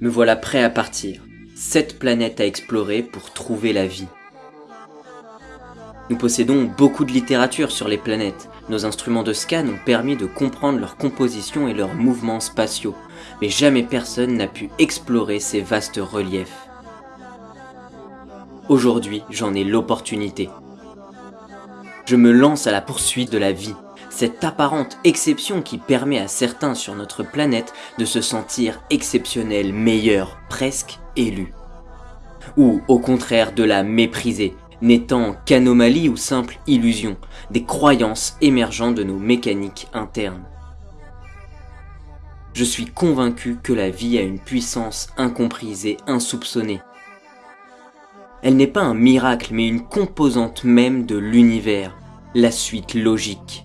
Me voilà prêt à partir. Sept planètes à explorer pour trouver la vie. Nous possédons beaucoup de littérature sur les planètes. Nos instruments de scan ont permis de comprendre leur composition et leurs mouvements spatiaux, mais jamais personne n'a pu explorer ces vastes reliefs. Aujourd'hui, j'en ai l'opportunité. Je me lance à la poursuite de la vie, cette apparente exception qui permet à certains sur notre planète de se sentir exceptionnels, meilleurs, presque élus. Ou au contraire de la mépriser, n'étant qu'anomalie ou simple illusion, des croyances émergeant de nos mécaniques internes. Je suis convaincu que la vie a une puissance incomprise et insoupçonnée. Elle n'est pas un miracle mais une composante même de l'univers, la suite logique.